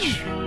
Bye.